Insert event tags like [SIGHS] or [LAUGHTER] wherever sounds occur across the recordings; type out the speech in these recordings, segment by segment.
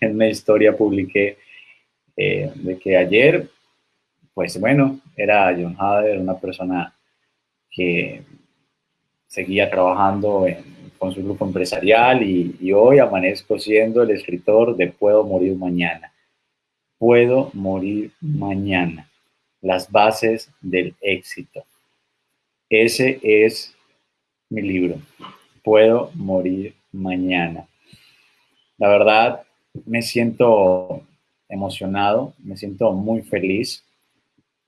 en una historia publiqué eh, de que ayer, pues bueno, era John Hader, una persona que seguía trabajando con su grupo empresarial y, y hoy amanezco siendo el escritor de Puedo morir mañana. Puedo morir mañana. Las bases del éxito. Ese es mi libro. Puedo morir mañana. La verdad, me siento emocionado, me siento muy feliz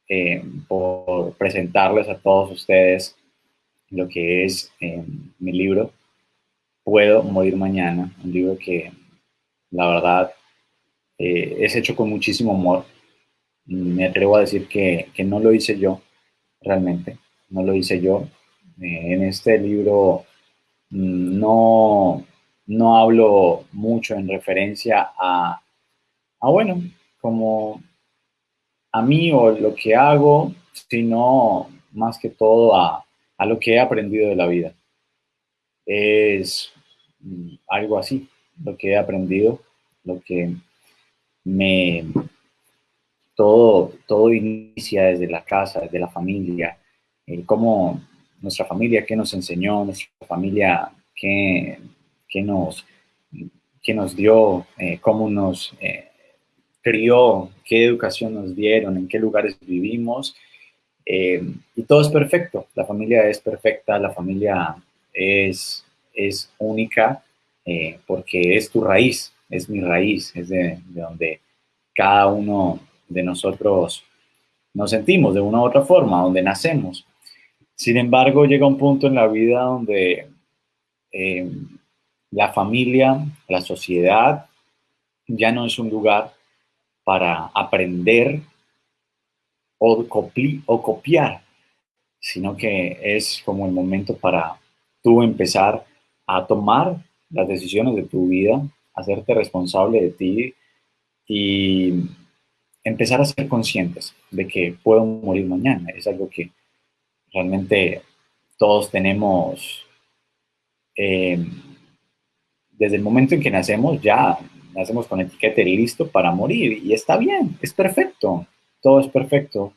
eh, por presentarles a todos ustedes lo que es eh, mi libro, Puedo morir mañana, un libro que la verdad eh, es hecho con muchísimo amor. Me atrevo a decir que, que, no lo hice yo, realmente, no lo hice yo. en este libro mm, no, no hablo mucho en referencia a, bueno, como a mí o lo que hago, sino más que todo a, a lo que he aprendido de la vida. Es mm, algo así, lo que he aprendido, lo que me... Todo, todo inicia desde la casa, desde la familia, eh, cómo nuestra familia, qué nos enseñó, nuestra familia, qué, qué nos, qué nos dio, eh, cómo nos eh, crió, qué educación nos dieron, en qué lugares vivimos. Eh, y todo es perfecto, la familia es perfecta, la familia es, es única porque es tu raíz, es mi raíz, es de, de donde cada uno de nosotros nos sentimos de una u otra forma, donde nacemos. Sin embargo, llega un punto en la vida donde eh, la familia, la sociedad, ya no es un lugar para aprender o, o copiar, sino que es como el momento para tú empezar a tomar las decisiones de tu vida, hacerte responsable de ti y empezar a ser conscientes de que puedo morir mañana. Es algo que realmente todos tenemos eh, desde el momento en que nacemos ya nacemos con etiqueta y listo para morir y está bien, es perfecto, todo es perfecto,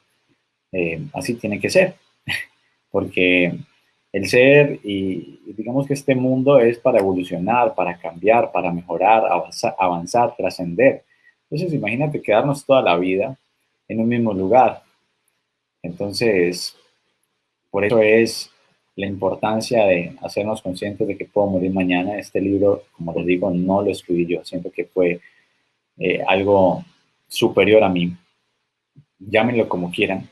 eh, así tiene que ser, [LAUGHS] porque el ser y, digamos que este mundo es para evolucionar, para cambiar, para mejorar, avanzar, avanzar trascender. Entonces imagínate quedarnos toda la vida en un mismo lugar. Entonces, por eso es la importancia de hacernos conscientes de que puedo morir mañana. Este libro, como les digo, no lo escribí yo, siento que fue eh, algo superior a mí. Llámenlo como quieran,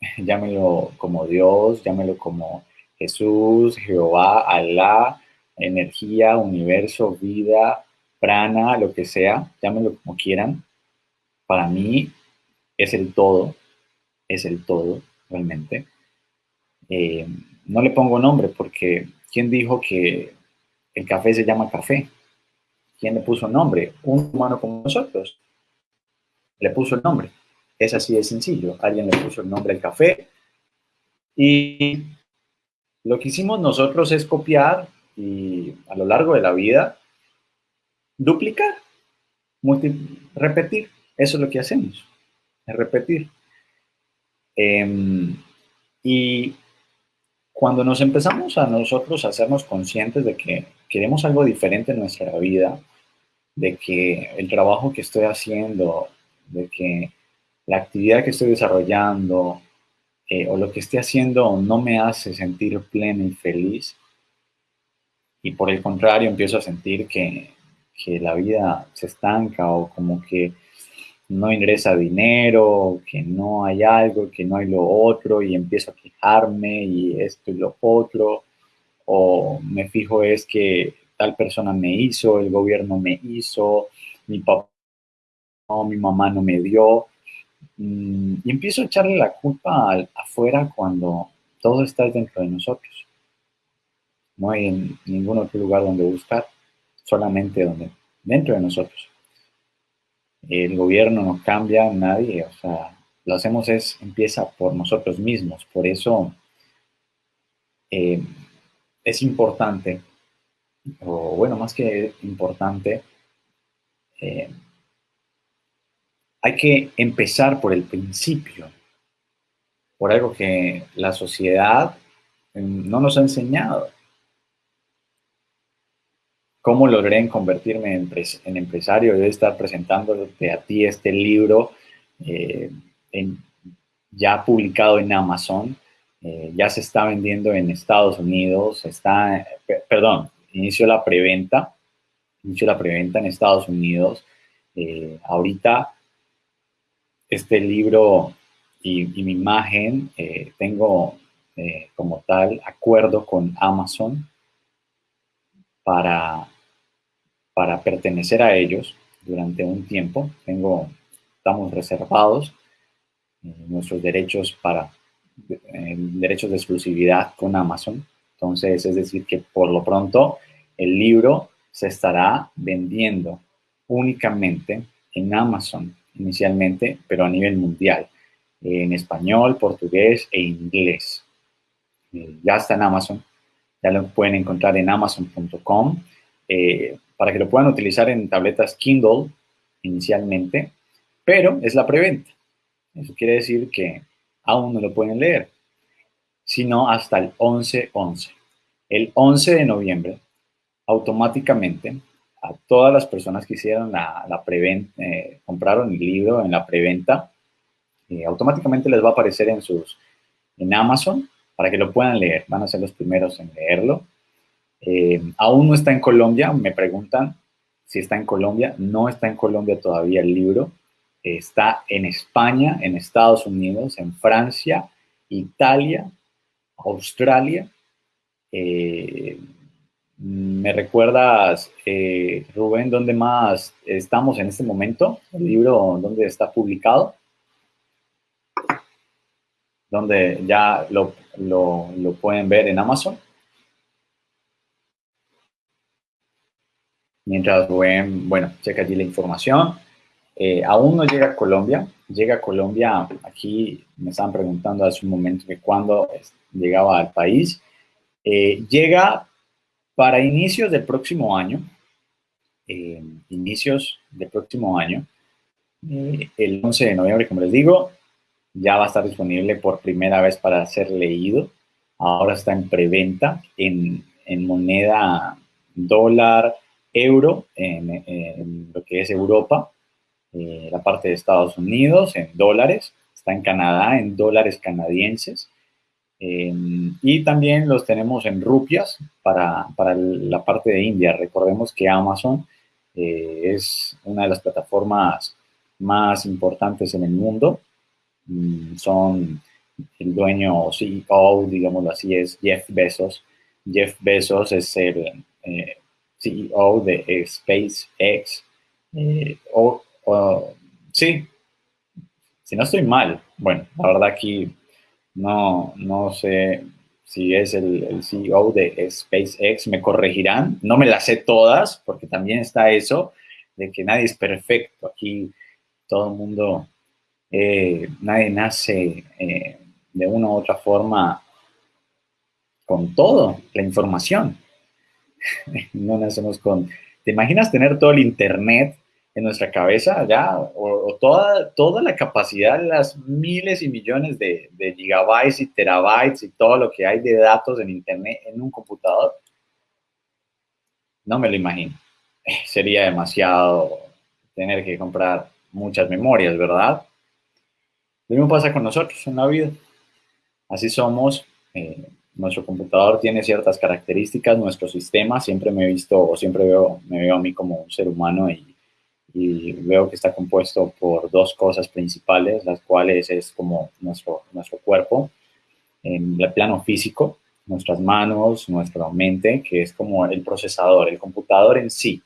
[LAUGHS] llámenlo como Dios, llámenlo como Jesús, Jehová, Alá, energía, universo, vida, prana, lo que sea, llámenlo como quieran. Para mí es el todo, es el todo realmente. Eh, no le pongo nombre porque ¿quién dijo que el café se llama café? ¿Quién le puso nombre? Un humano como nosotros. Le puso el nombre. Es así de sencillo. Alguien le puso el nombre al café y lo que hicimos nosotros es copiar y a lo largo de la vida duplicar, repetir. Eso es lo que hacemos, es repetir. Em, y cuando nos empezamos a nosotros a hacernos conscientes de que queremos algo diferente en nuestra vida, de que el trabajo que estoy haciendo, de que la actividad que estoy desarrollando eh, o lo que esté haciendo no me hace sentir pleno y feliz, y por el contrario empiezo a sentir que, que la vida se estanca o como que no ingresa dinero, que no hay algo, que no hay lo otro y empiezo a quejarme y esto y lo otro, o me fijo es que tal persona me hizo, el gobierno me hizo, mi papá no, mi mamá no me dio, mm, y empiezo a echarle la culpa afuera cuando todo está dentro de nosotros. No hay ningún otro lugar donde buscar, solamente donde, dentro de nosotros el gobierno no cambia, nadie, o sea, lo hacemos es, empieza por nosotros mismos, por eso eh, es importante, o bueno, más que importante, eh, hay que empezar por el principio, por algo que la sociedad mm, no nos ha enseñado. ¿Cómo logré convertirme en, empresario? Yo estar presentándote a ti este libro eh, ya publicado en Amazon, eh, ya se está vendiendo en Estados Unidos, está, perdón, inició la preventa, inició la preventa en Estados Unidos. Eh, ahorita este libro y, mi imagen, eh, tengo como tal acuerdo con Amazon para, para pertenecer a ellos durante un tiempo. Tengo, estamos reservados nuestros derechos para derechos de exclusividad con Amazon. Entonces, es decir, que por lo pronto el libro se estará vendiendo únicamente en Amazon inicialmente, pero a nivel mundial, en español, portugués e inglés. Eh, ya está en Amazon, ya lo pueden encontrar en amazon.com eh, para que lo puedan utilizar en tabletas Kindle inicialmente, pero es la preventa. Eso quiere decir que aún no lo pueden leer, sino hasta el 11-11. El 11 de noviembre, automáticamente, a todas las personas que hicieron la, preventa, eh, compraron el libro en la preventa, eh, automáticamente les va a aparecer en sus, en Amazon para que lo puedan leer. Van a ser los primeros en leerlo. Eh, aún no está en Colombia, me preguntan si está en Colombia. No está en Colombia todavía el libro está en España, en Estados Unidos, en Francia, Italia, Australia. Eh, ¿Me recuerdas, eh, Rubén, dónde más estamos en este momento? ¿El libro dónde está publicado? Donde ya lo, lo pueden ver en Amazon. Mientras Rubén, bueno, checa allí la información. Eh, aún no llega a Colombia, llega a Colombia, aquí me estaban preguntando hace un momento que cuándo llegaba al país, eh, llega para inicios del próximo año, eh, inicios del próximo año, el 11 de noviembre, como les digo, ya va a estar disponible por primera vez para ser leído, ahora está en preventa en, moneda dólar, euro, en lo que es Europa, eh, la parte de Estados Unidos en dólares, está en Canadá en dólares canadienses, em, y también los tenemos en rupias para, para, la parte de India. Recordemos que Amazon eh, es una de las plataformas más importantes en el mundo. Mm, son el dueño o CEO, digámoslo así, es Jeff Bezos. Jeff Bezos es el eh, CEO de SpaceX, o sí, si no estoy mal, bueno, la verdad aquí no, no sé si es el, CEO de SpaceX, me corregirán, no me las sé todas, porque también está eso, de que nadie es perfecto, aquí todo el mundo, eh, nadie nace eh, de una u otra forma con todo, la información. [LAUGHS] no nacemos con... ¿Te imaginas tener todo el Internet en nuestra cabeza ya, o, toda, toda la capacidad, las miles y millones de, gigabytes y terabytes y todo lo que hay de datos en Internet en un computador, no me lo imagino. [LAUGHS] Sería demasiado tener que comprar muchas memorias, ¿verdad? Lo mismo pasa con nosotros en la vida. Así somos. Eh, nuestro computador tiene ciertas características, nuestro sistema, siempre me he visto o siempre veo, me veo a mí como un ser humano y y veo que está compuesto por dos cosas principales, las cuales es como nuestro, nuestro cuerpo, en el plano físico, nuestras manos, nuestra mente, que es como el procesador, el computador en sí.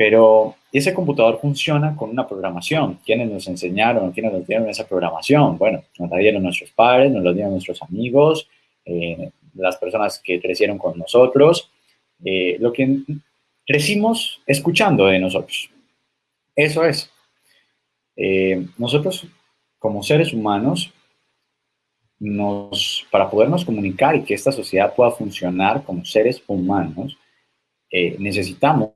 Pero ese computador funciona con una programación. ¿Quiénes nos enseñaron? ¿Quiénes nos dieron esa programación? Bueno, nos la dieron nuestros padres, nos la dieron nuestros amigos, eh, las personas que crecieron con nosotros, eh, lo que crecimos escuchando de nosotros. Eso es. Eh, nosotros, como seres humanos, nos, para podernos comunicar y que esta sociedad pueda funcionar como seres humanos, eh, necesitamos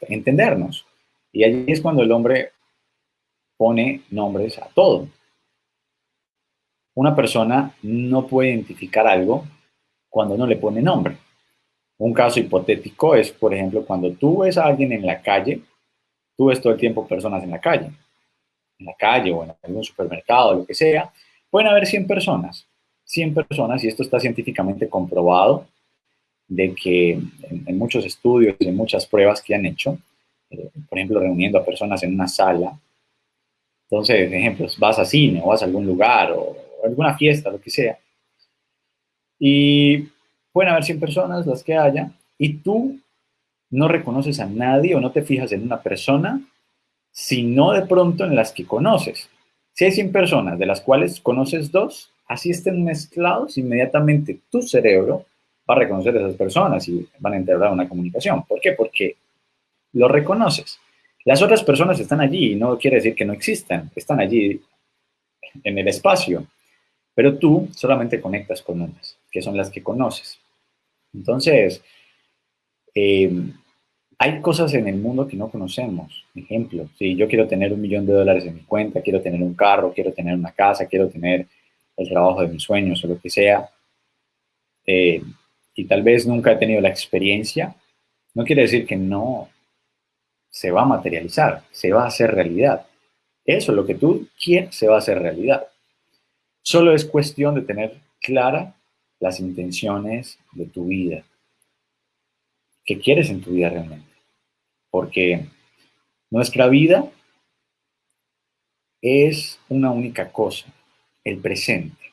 entendernos. Y allí es cuando el hombre pone nombres a todo. Una persona no puede identificar algo cuando no le pone nombre. Un caso hipotético es, por ejemplo, cuando tú ves a alguien en la calle, tú ves todo el tiempo personas en la calle, en la calle o en algún supermercado, lo que sea, pueden haber 100 personas, 100 personas, y esto está científicamente comprobado, de que en, muchos estudios y en muchas pruebas que han hecho, eh, por ejemplo, reuniendo a personas en una sala, entonces, ejemplos, vas a cine o vas a algún lugar o alguna fiesta, lo que sea, y pueden haber 100 personas, las que haya, y tú no reconoces a nadie o no te fijas en una persona, sino de pronto en las que conoces. Si hay 100 personas, de las cuales conoces dos, así estén mezclados, inmediatamente tu cerebro va a reconocer a esas personas y van a integrar una comunicación. ¿Por qué? Porque lo reconoces. Las otras personas están allí y no quiere decir que no existan, están allí en el espacio, pero tú solamente conectas con unas que son las que conoces. Entonces, em, hay cosas en el mundo que no conocemos. Ejemplo, si yo quiero tener un millón de dólares en mi cuenta, quiero tener un carro, quiero tener una casa, quiero tener el trabajo de mis sueños o lo que sea, eh, y tal vez nunca he tenido la experiencia, no quiere decir que no se va a materializar, se va a hacer realidad. Eso, lo que tú quieres, se va a hacer realidad. Solo es cuestión de tener clara las intenciones de tu vida. ¿Qué quieres en tu vida realmente? Porque nuestra vida es una única cosa, el presente.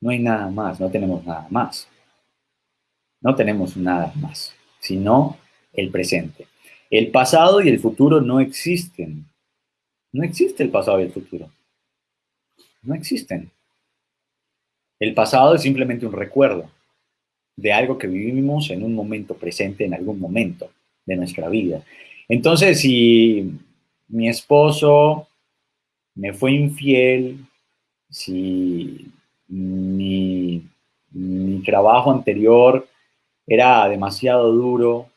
No hay nada más, no tenemos nada más. No tenemos nada más, sino el presente. El pasado y el futuro no existen. No existe el pasado y el futuro. No existen. El pasado es simplemente un recuerdo de algo que vivimos en un momento presente, en algún momento de nuestra vida. Entonces, si mi esposo me fue infiel, si mi, trabajo anterior era demasiado duro,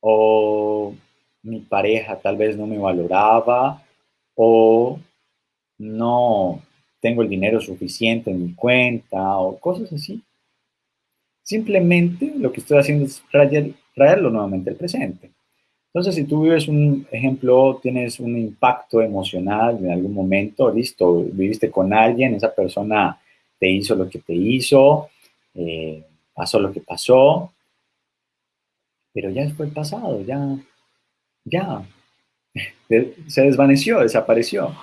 o mi pareja tal vez no me valoraba, o no tengo el dinero suficiente en mi cuenta o cosas así. Simplemente lo que estoy haciendo es traerlo nuevamente al presente. Entonces, si tú vives un ejemplo, tienes un impacto emocional en algún momento, listo, viviste con alguien, esa persona te hizo lo que te hizo, eh, pasó lo que pasó, pero ya fue el pasado, ya, ya, [LAUGHS] se desvaneció, desapareció.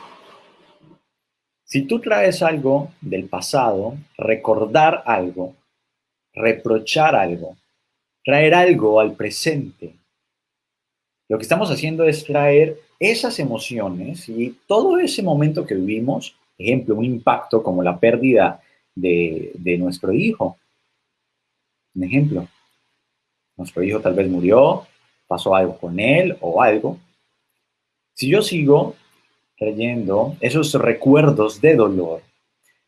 Si tú traes algo del pasado, recordar algo, reprochar algo, traer algo al presente, lo que estamos haciendo es traer esas emociones y todo ese momento que vivimos, ejemplo, un impacto como la pérdida de, de nuestro hijo. Un ejemplo, nuestro hijo tal vez murió, pasó algo con él o algo. Si yo sigo trayendo esos recuerdos de dolor,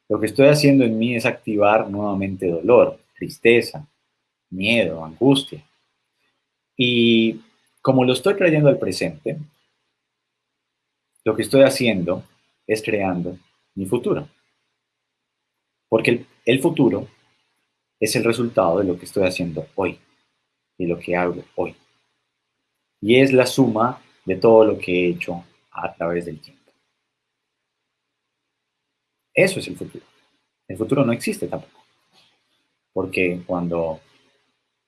lo que estoy haciendo en mí es activar nuevamente dolor, tristeza, miedo, angustia. Y como lo estoy trayendo al presente, lo que estoy haciendo es creando mi futuro. Porque el, el, futuro es el resultado de lo que estoy haciendo hoy, de lo que hago hoy. Y es la suma de todo lo que he hecho a través del tiempo. Eso es el futuro. El futuro no existe tampoco. Porque cuando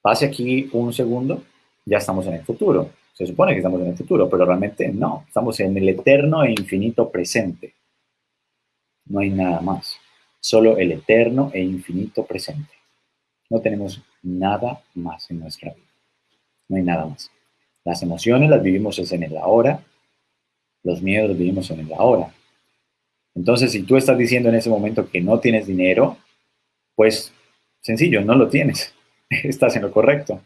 pase aquí un segundo, ya estamos en el futuro. Se supone que estamos en el futuro, pero realmente no. Estamos en el eterno e infinito presente. No hay nada más. Solo el eterno e infinito presente. No tenemos nada más en nuestra vida. No hay nada más. Las emociones las vivimos en el ahora. Los miedos los vivimos en el ahora. Entonces, si tú estás diciendo en ese momento que no tienes dinero, pues sencillo, no lo tienes. [LAUGHS] estás en lo correcto.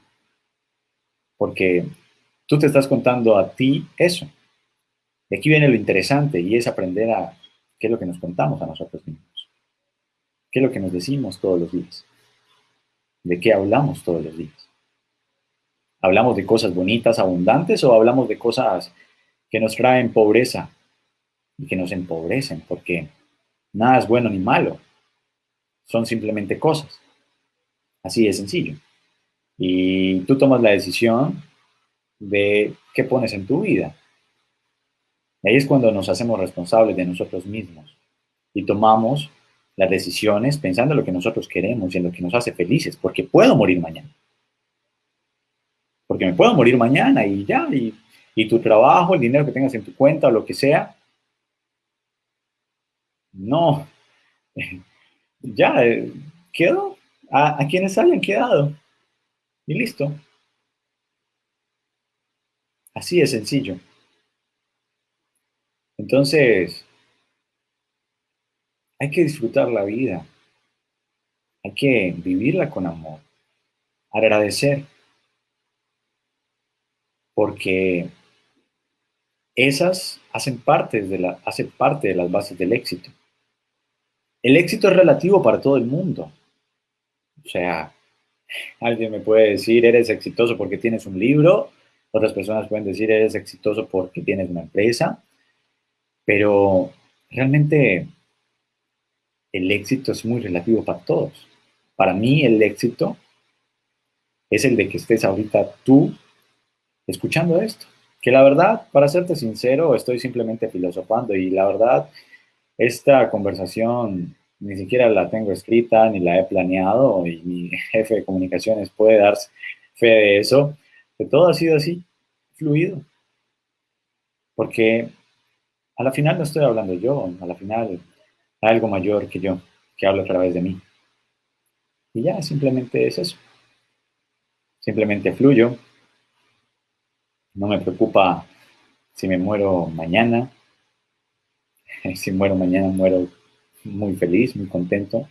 Porque tú te estás contando a ti eso. Y aquí viene lo interesante y es aprender a qué es lo que nos contamos a nosotros mismos. ¿Qué es lo que nos decimos todos los días? ¿De qué hablamos todos los días? ¿Hablamos de cosas bonitas, abundantes o hablamos de cosas que nos traen pobreza y que nos empobrecen? Porque nada es bueno ni malo, son simplemente cosas. Así de sencillo. Y tú tomas la decisión de qué pones en tu vida. Ahí es cuando nos hacemos responsables de nosotros mismos y tomamos las decisiones pensando en lo que nosotros queremos y en lo que nos hace felices, porque puedo morir mañana. Porque me puedo morir mañana y ya, y, y tu trabajo, el dinero que tengas en tu cuenta o lo que sea, no, [LAUGHS] ya eh, quedó a, a quienes hayan quedado y listo. Así de sencillo. Entonces, hay que disfrutar la vida. Hay que vivirla con amor. Agradecer. Porque esas hacen parte de, las bases del éxito. El éxito es relativo para todo el mundo. O sea, alguien me puede decir, eres exitoso porque tienes un libro, otras personas pueden decir, eres exitoso porque tienes una empresa, pero realmente el éxito es muy relativo para todos. Para mí el éxito es el de que estés ahorita tú escuchando esto. Que la verdad, para serte sincero, estoy simplemente filosofando y la verdad, esta conversación ni siquiera la tengo escrita ni la he planeado y mi [LAUGHS] jefe de comunicaciones puede dar fe de eso, que todo ha sido así, fluido. Porque a la final no estoy hablando yo, a la final algo mayor que yo, que habla a través de mí. Y ya, simplemente es eso. Simplemente fluyo. No me preocupa si me muero mañana. [LAUGHS] Si muero mañana, muero muy feliz, muy contento.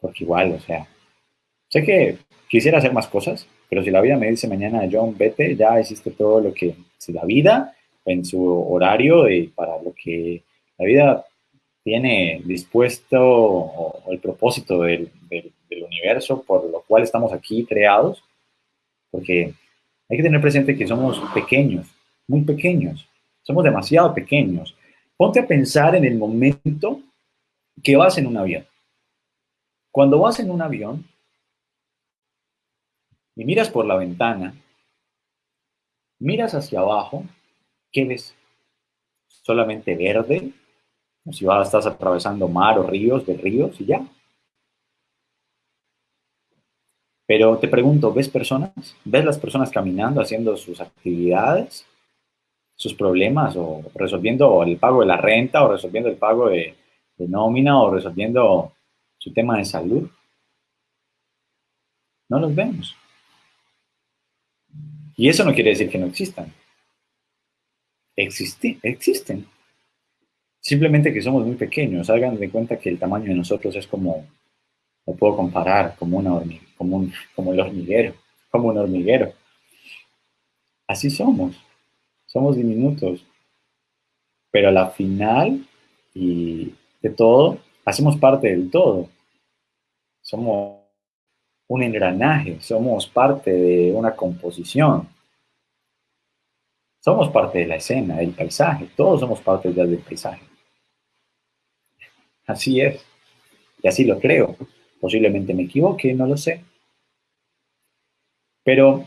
Porque igual, o sea, sé que quisiera hacer más cosas, pero si la vida me dice mañana, John, vete, ya hiciste todo lo que se da vida en su horario y para lo que la vida tiene dispuesto el propósito del, del universo por lo cual estamos aquí creados, porque hay que tener presente que somos pequeños, muy pequeños, somos demasiado pequeños. Ponte a pensar en el momento que vas en un avión. Cuando vas en un avión y miras por la ventana, miras hacia abajo, ¿qué ves? Solamente verde, si vas, estás atravesando mar o ríos de ríos y ya. Pero te pregunto, ¿ves personas? ¿Ves las personas caminando, haciendo sus actividades? sus problemas o resolviendo el pago de la renta o resolviendo el pago de, nómina o resolviendo su tema de salud. No los vemos. Y eso no quiere decir que no existan. Existen, existen. Simplemente que somos muy pequeños. Hagan de cuenta que el tamaño de nosotros es como, lo puedo comparar como, una un, el hormiguero, como un hormiguero. Así somos somos diminutos, pero a la final y de todo, hacemos parte del todo. Somos un engranaje, somos parte de una composición. Somos parte de la escena, del paisaje, todos somos parte del paisaje. Así es, y así lo creo. Posiblemente me equivoque, no lo sé. Pero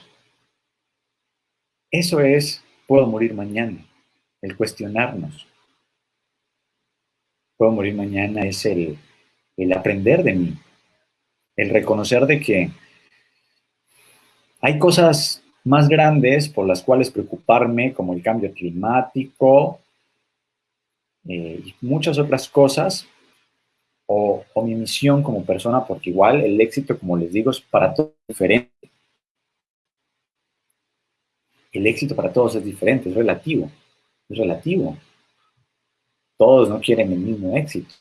eso es Puedo morir mañana, el cuestionarnos. Puedo morir mañana es el, el aprender de mí, el reconocer de que hay cosas más grandes por las cuales preocuparme, como el cambio climático eh, y muchas otras cosas, o, mi misión como persona, porque igual el éxito, como les digo, es para todos diferente el éxito para todos es diferente, es relativo, es relativo. Todos no quieren el mismo éxito.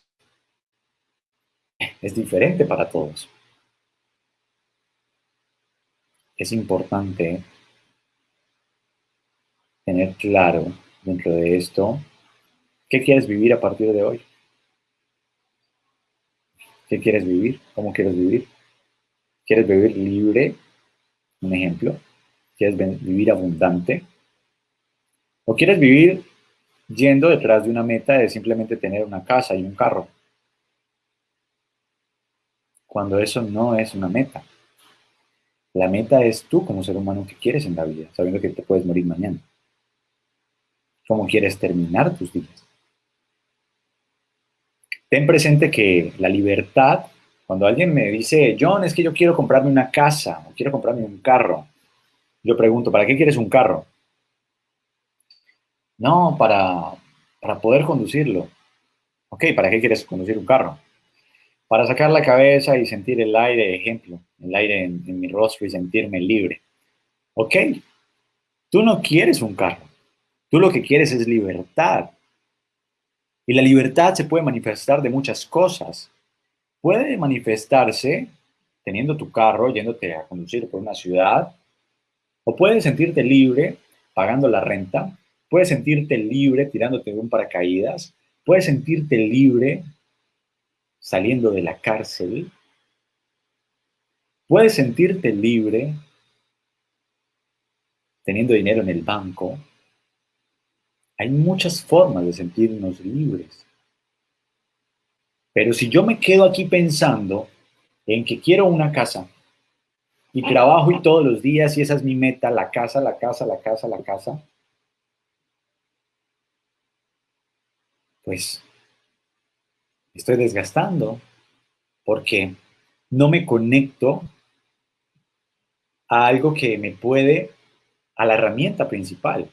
Es diferente para todos. Es importante tener claro dentro de esto qué quieres vivir a partir de hoy. ¿Qué quieres vivir? ¿Cómo quieres vivir? ¿Quieres vivir libre Un ejemplo, ¿quieres vivir abundante? ¿O quieres vivir yendo detrás de una meta de simplemente tener una casa y un carro? Cuando eso no es una meta. La meta es tú como ser humano que quieres en la vida, sabiendo que te puedes morir mañana. ¿Cómo quieres terminar tus días? Ten presente que la libertad, cuando alguien me dice, John, es que yo quiero comprarme una casa o quiero comprarme un carro, yo pregunto, ¿para qué quieres un carro? No, para, para poder conducirlo. Ok, ¿para qué quieres conducir un carro? para sacar la cabeza y sentir el aire, ejemplo, el aire en, mi rostro y sentirme libre. Ok, tú no quieres un carro, tú lo que quieres es libertad. Y la libertad se puede manifestar de muchas cosas. Puede manifestarse teniendo tu carro, yéndote a conducir por una ciudad, o puedes sentirte libre pagando la renta, puedes sentirte libre tirándote de un paracaídas, puedes sentirte libre saliendo de la cárcel, puedes sentirte libre teniendo dinero en el banco. Hay muchas formas de sentirnos libres. Pero si yo me quedo aquí pensando en que quiero una casa y trabajo y todos los días y esa es mi meta, la casa, la casa, la casa, la casa, pues estoy desgastando porque no me conecto a algo que me puede, a la herramienta principal,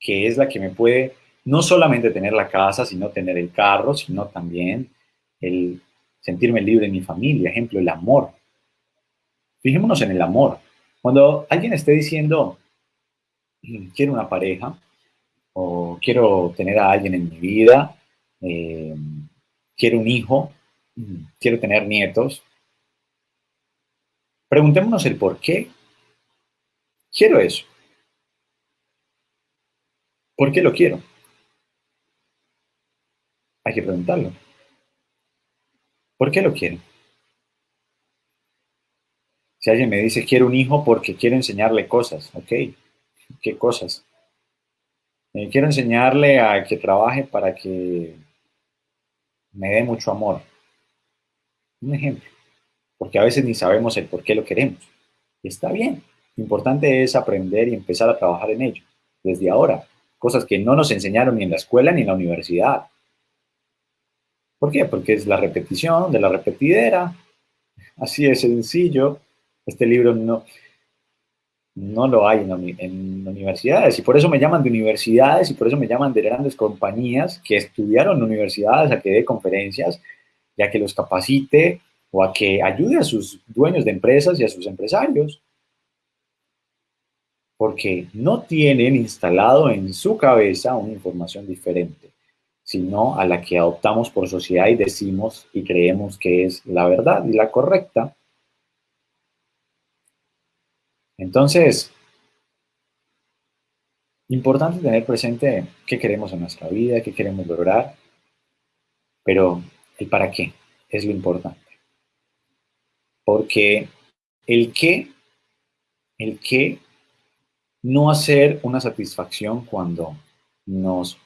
que es la que me puede no solamente tener la casa, sino tener el carro, sino también el sentirme libre en mi familia. Ejemplo, el amor. Fijémonos en el amor. Cuando alguien esté diciendo, mm, quiero una pareja, o quiero tener a alguien en mi vida, eh, quiero un hijo, quiero tener nietos. Preguntémonos el por qué quiero eso. ¿Por qué lo quiero? Hay que preguntarlo. ¿Por qué lo quiero? Si alguien me dice quiero un hijo porque quiero enseñarle cosas, ok, ¿qué cosas? Eh, quiero enseñarle a que trabaje para que me dé mucho amor. Un ejemplo, porque a veces ni sabemos el por qué lo queremos. Está bien. Lo importante es aprender y empezar a trabajar en ello, desde ahora. Cosas que no nos enseñaron ni en la escuela ni en la universidad. ¿Por qué? Porque es la repetición de la repetidera. Así es sencillo. Este libro no, no lo hay en, universidades y por eso me llaman de universidades y por eso me llaman de grandes compañías que estudiaron en universidades a que dé conferencias y a que los capacite o a que ayude a sus dueños de empresas y a sus empresarios. Porque no tienen instalado en su cabeza una información diferente, sino a la que adoptamos por sociedad y decimos y creemos que es la verdad y la correcta. Entonces, importante tener presente qué queremos en nuestra vida, qué queremos lograr, pero el para qué es lo importante. Porque el qué, el qué no hacer una satisfacción cuando nos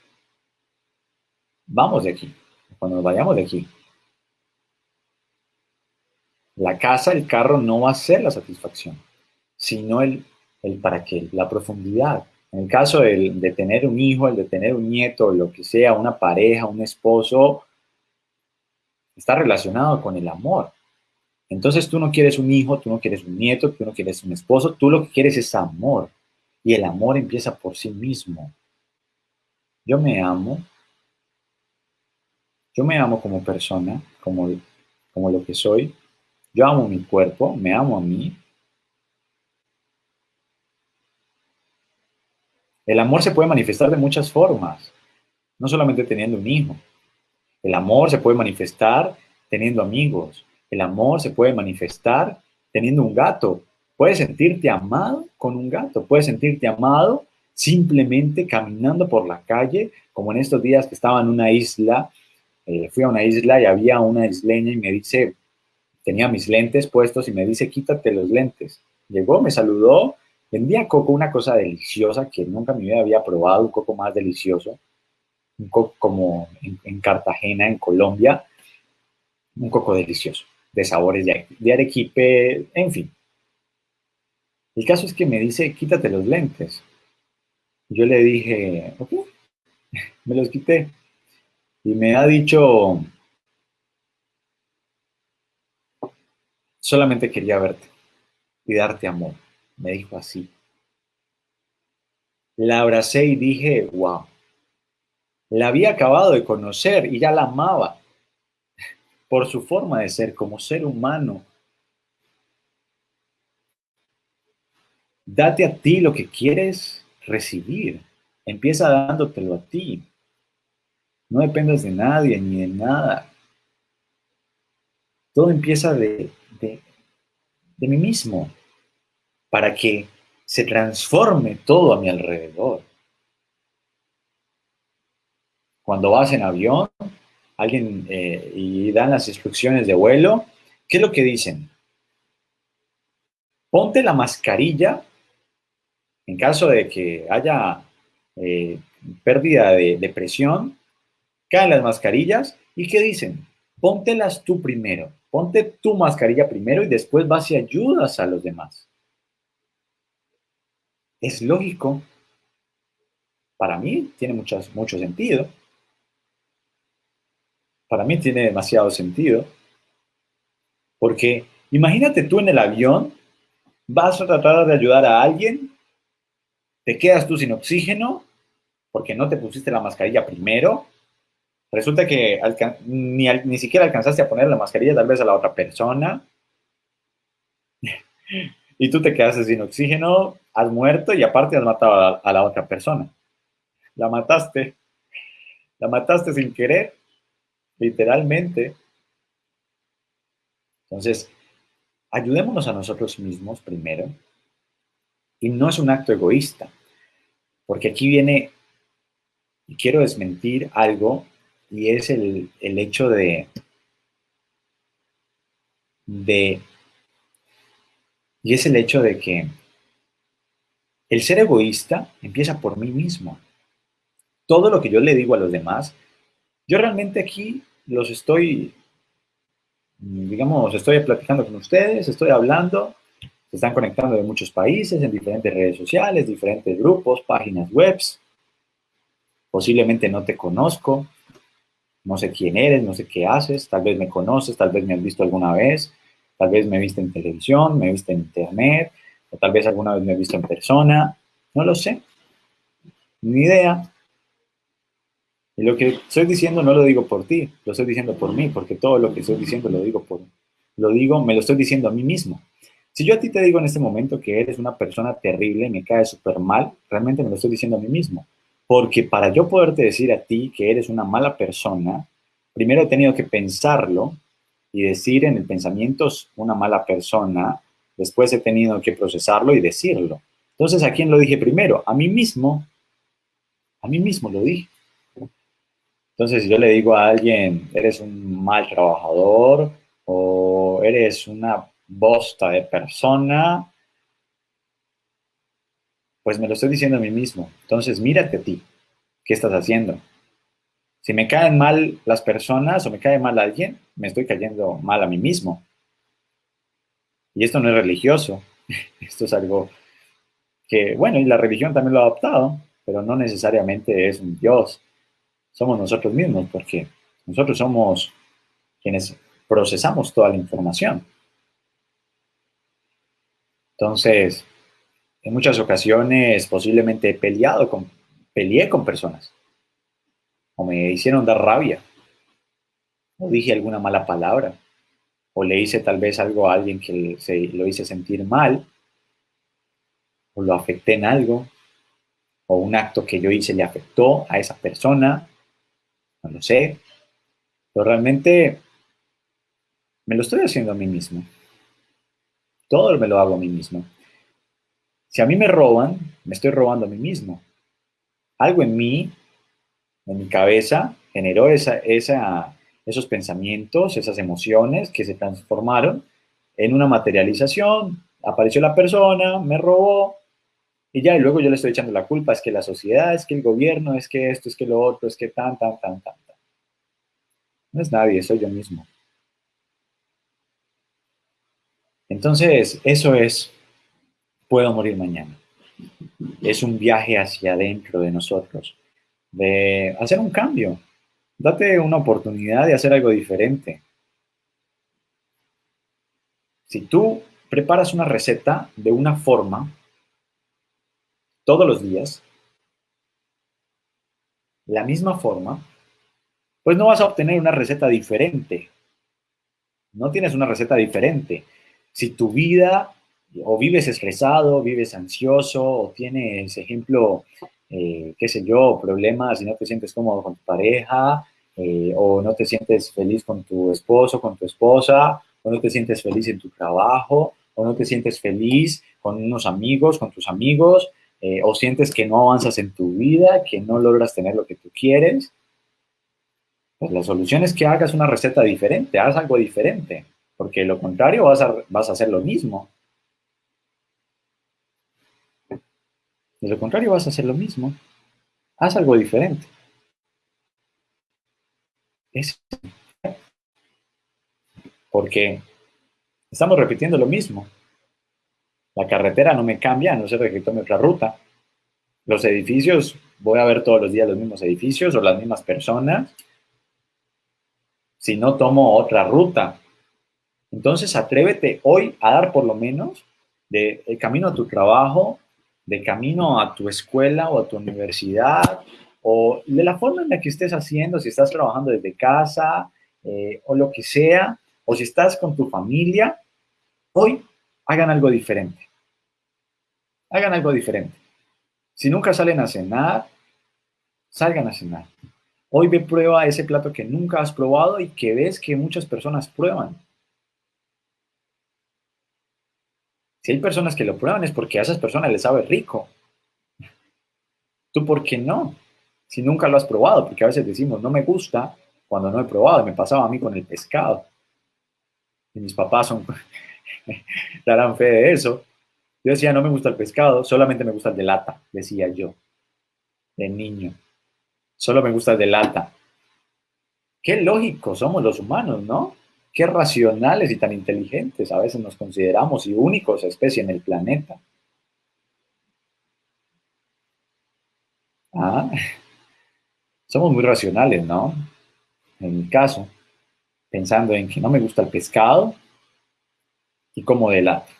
vamos de aquí, cuando nos vayamos de aquí. La casa, el carro no va a ser la satisfacción sino el, el para qué, la profundidad. En el caso de tener un hijo, el de tener un nieto, lo que sea, una pareja, un esposo, está relacionado con el amor. Entonces tú no quieres un hijo, tú no quieres un nieto, tú no quieres un esposo, tú lo que quieres es amor. Y el amor empieza por sí mismo. Yo me amo. Yo me amo como persona, como, como lo que soy. Yo amo mi cuerpo, me amo a mí. El amor se puede manifestar de muchas formas, no solamente teniendo un hijo. El amor se puede manifestar teniendo amigos. El amor se puede manifestar teniendo un gato. Puedes sentirte amado con un gato. Puedes sentirte amado simplemente caminando por la calle, como en estos días que estaba en una isla. Eh, fui a una isla y había una isleña y me dice, tenía mis lentes puestos y me dice, quítate los lentes. llegó, me saludó, vendía coco, una cosa deliciosa que nunca en mi vida había probado, un coco más delicioso, un coco como en, Cartagena, en Colombia, un coco delicioso, de sabores de, de arequipe, en fin. El caso es que me dice, quítate los lentes. Yo le dije, ok, [LAUGHS] me los quité. Y me ha dicho, solamente quería verte y darte amor. Me dijo así. La abracé y dije, wow. La había acabado de conocer y ya la amaba [LAUGHS] por su forma de ser como ser humano. Date a ti lo que quieres recibir. Empieza dándotelo a ti. No dependas de nadie ni de nada. Todo empieza de, mí mismo para que se transforme todo a mi alrededor. Cuando vas en avión, alguien eh, y dan las instrucciones de vuelo, ¿qué es lo que dicen? Ponte la mascarilla en caso de que haya eh, pérdida de, presión, caen las mascarillas y ¿qué dicen? Póntelas tú primero, ponte tu mascarilla primero y después vas y ayudas a los demás. Es lógico. Para mí tiene mucho sentido. Para mí tiene demasiado sentido. Porque imagínate tú en el avión, vas a tratar de ayudar a alguien te quedas tú sin oxígeno porque no te pusiste la mascarilla primero. Resulta que ni, ni siquiera alcanzaste a poner la mascarilla tal vez a la otra persona. [LAUGHS] y tú te quedaste sin oxígeno, has muerto y aparte has matado a, a la otra persona. La mataste. La mataste sin querer, literalmente. Entonces, ayudémonos a nosotros mismos primero y no es un acto egoísta, porque aquí viene, y quiero desmentir algo, y es el, hecho de, de, y es el hecho de que el ser egoísta empieza por mí mismo. Todo lo que yo le digo a los demás, yo realmente aquí los estoy, digamos, estoy platicando con ustedes, estoy hablando, están conectando de muchos países, en diferentes redes sociales, diferentes grupos, páginas web. Posiblemente no te conozco, no sé quién eres, no sé qué haces, tal vez me conoces, tal vez me has visto alguna vez, tal vez me viste en televisión, me viste en internet, o tal vez alguna vez me he visto en persona, no lo sé, ni idea. Y lo que estoy diciendo no lo digo por ti, lo estoy diciendo por mí, porque todo lo que estoy diciendo lo digo por, lo digo, me lo estoy diciendo a mí mismo. Si yo a ti te digo en este momento que eres una persona terrible y me cae súper mal, realmente me lo estoy diciendo a mí mismo. Porque para yo poderte decir a ti que eres una mala persona, primero he tenido que pensarlo y decir en el pensamiento una mala persona, después he tenido que procesarlo y decirlo. Entonces, ¿a quién lo dije primero? A mí mismo. A mí mismo lo dije. Entonces, si yo le digo a alguien, eres un mal trabajador o eres una bosta de persona, pues me lo estoy diciendo a mí mismo. Entonces, mírate a ti. ¿Qué estás haciendo? Si me caen mal las personas o me cae mal alguien, me estoy cayendo mal a mí mismo. Y esto no es religioso. [LAUGHS] Esto es algo que, bueno, y la religión también lo ha adoptado, pero no necesariamente es un Dios. Somos nosotros mismos, porque nosotros somos quienes procesamos toda la información. Entonces, en muchas ocasiones posiblemente he peleado con, peleé con personas. O me hicieron dar rabia. O dije alguna mala palabra. O le hice tal vez algo a alguien que se, lo hice sentir mal. O lo afecté en algo. O un acto que yo hice le afectó a esa persona, no lo sé, pero realmente me lo estoy haciendo a mí mismo. Todo me lo hago a mí mismo. Si a mí me roban, me estoy robando a mí mismo. Algo en mí, en mi cabeza, generó esa, esos pensamientos, esas emociones que se transformaron en una materialización, apareció la persona, me robó, y ya, y luego yo le estoy echando la culpa, es que la sociedad, es que el gobierno, es que esto, es que lo otro, es que tan, tan, tan, tan, tan. No es nadie, soy yo mismo. Entonces, eso es, puedo morir mañana. Es un viaje hacia adentro de nosotros, de hacer un cambio. Date una oportunidad de hacer algo diferente. Si tú preparas una receta de una forma todos los días, la misma forma, pues no vas a obtener una receta diferente. No tienes una receta diferente. Si tu vida o vives estresado, vives ansioso, o tienes, ejemplo, eh, qué sé yo, problemas y no te sientes cómodo con tu pareja, eh, o no te sientes feliz con tu esposo, con tu esposa, o no te sientes feliz en tu trabajo, o no te sientes feliz con unos amigos, con tus amigos, eh, o sientes que no avanzas en tu vida, que no logras tener lo que tú quieres, pues la solución es que hagas una receta diferente, hagas algo diferente, porque lo contrario vas a, vas a hacer lo mismo. De lo contrario vas a hacer lo mismo. Haz algo diferente. Es porque estamos repitiendo lo mismo. La carretera no me cambia, no se sé que tome otra ruta. Los edificios, voy a ver todos los días los mismos edificios o las mismas personas. Si no tomo otra ruta. Entonces atrévete hoy a dar por lo menos el camino a tu trabajo, de camino a tu escuela o a tu universidad, o de la forma en la que estés haciendo, si estás trabajando desde casa eh, o lo que sea, o si estás con tu familia, hoy hagan algo diferente. Hagan algo diferente. Si nunca salen a cenar, salgan a cenar. Hoy ve prueba ese plato que nunca has probado y que ves que muchas personas prueban. Si hay personas que lo prueban es porque a esas personas les sabe rico. ¿Tú por qué no? Si nunca lo has probado, porque a veces decimos no me gusta cuando no he probado, me pasaba a mí con el pescado. Y mis papás son [LAUGHS] darán fe de eso. Yo decía, no me gusta el pescado, solamente me gusta el de lata, decía yo, de niño. Solo me gusta el de lata. Qué lógico somos los humanos, ¿no? Qué racionales y tan inteligentes a veces nos consideramos y únicos especie en el planeta. Ah, [LAUGHS] somos muy racionales, ¿no? En mi caso, pensando en que no me gusta el pescado, y como de lata.